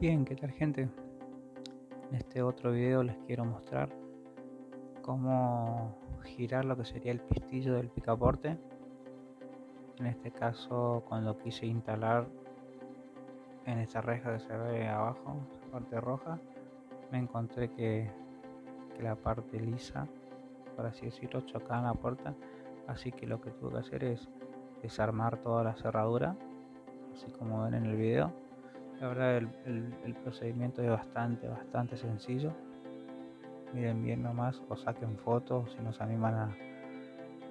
Bien, ¿qué tal gente? En este otro video les quiero mostrar cómo girar lo que sería el pistillo del picaporte. En este caso cuando quise instalar en esta reja que se ve abajo, la parte roja, me encontré que, que la parte lisa, por así decirlo, chocaba en la puerta. Así que lo que tuve que hacer es desarmar toda la cerradura, así como ven en el video la verdad el, procedimiento es bastante, bastante sencillo. Miren bien nomás o saquen fotos si nos animan a,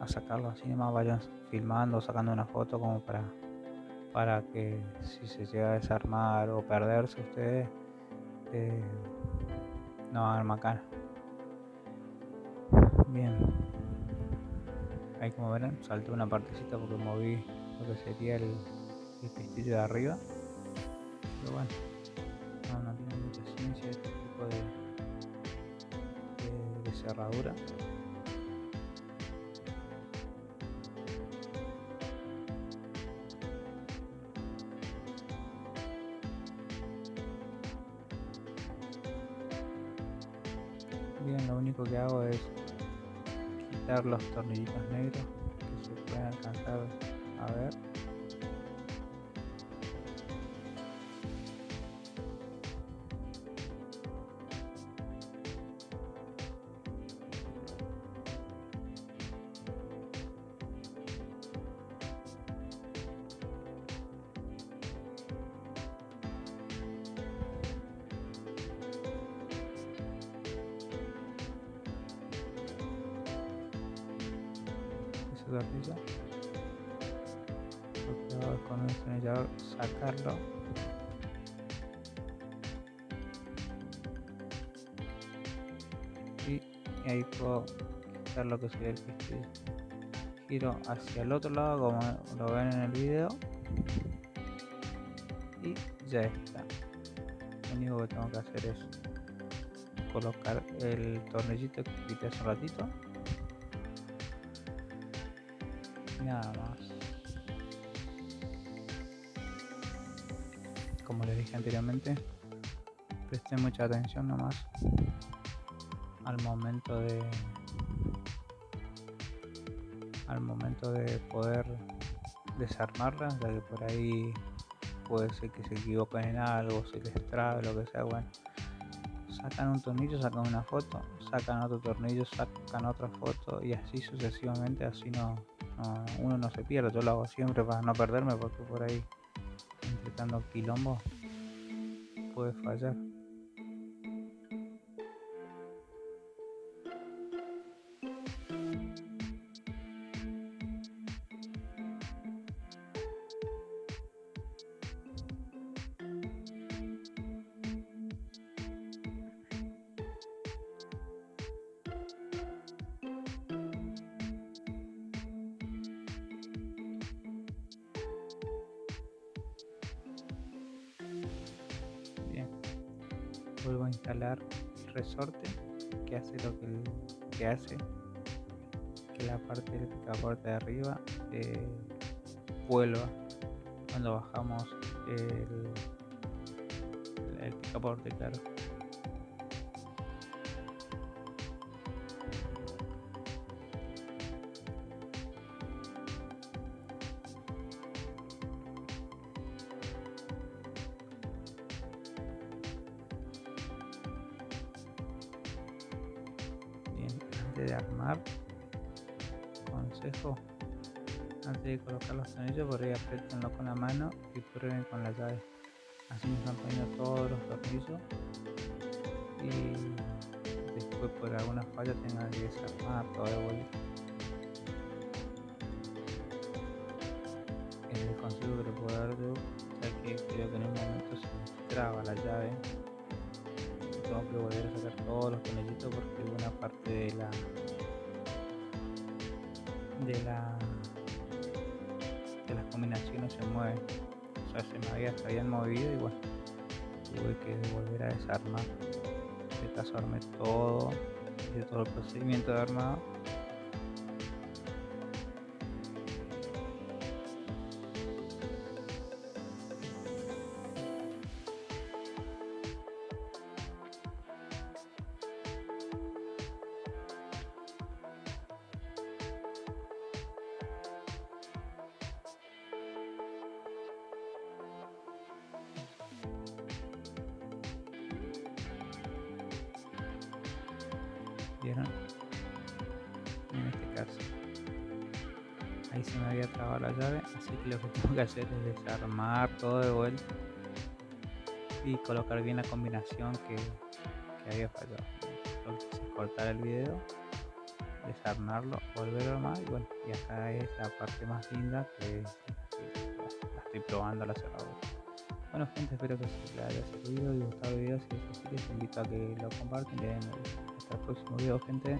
a sacarlo así nomás vayan filmando, sacando una foto como para, para que si se llega a desarmar o perderse ustedes eh, no hagan macana. Bien. Ahí como verán salté una partecita porque moví lo que sería el, el pistillo de arriba pero bueno, no, tiene mucha ciencia este tipo de, de, cerradura. Bien, lo único que hago es quitar los tornillitos negros que se pueden alcanzar a ver con el destornillador sacarlo. Y ahí puedo quitar lo que sería el pistillo giro hacia el otro lado como lo ven en el video. Y ya está. Lo único que tengo que hacer es colocar el tornillito que quité hace un ratito nada más. Como les dije anteriormente, presten mucha atención nomás al momento de al momento de poder desarmarla, ya que por ahí puede ser que se equivoquen en algo, se les trabe, lo que sea, bueno. Sacan un tornillo, sacan una foto, sacan otro tornillo, sacan otra foto y así sucesivamente, así no, uno no se pierde, yo lo hago siempre para no perderme porque por ahí, entre tanto quilombo, puede fallar. Vuelvo a instalar el resorte que hace lo que, hace que la parte del picaporte de arriba vuelva cuando bajamos el, el picaporte claro de armar. Consejo. Antes de colocar los tornillos por ahí apretenlo con la mano y prueben con la llave. Así me están poniendo todos los tornillos y después por alguna falla tengan que desarmar todo de vuelta. El consejo que puedo dar yo ya que creo que en un momento se me traba la llave tengo que volver a sacar todos los tornillitos porque parte de la de la de las combinaciones se mueven o sea se me había, habían movido y bueno tuve que volver a desarmar. Desarmé todo de todo el procedimiento de armado ¿Vieron? En este caso. Ahí se me había trabado la llave, así que lo que tengo que hacer es desarmar todo de vuelta y colocar bien la combinación que, había fallado. Hice cortar el video, desarmarlo, volver a armar y bueno, y acá es la parte más linda que, la estoy probando la cerradura. Bueno gente, espero que les haya servido y gustado el video. Si es así, les invito a que lo compartan y den hasta el próximo video gente.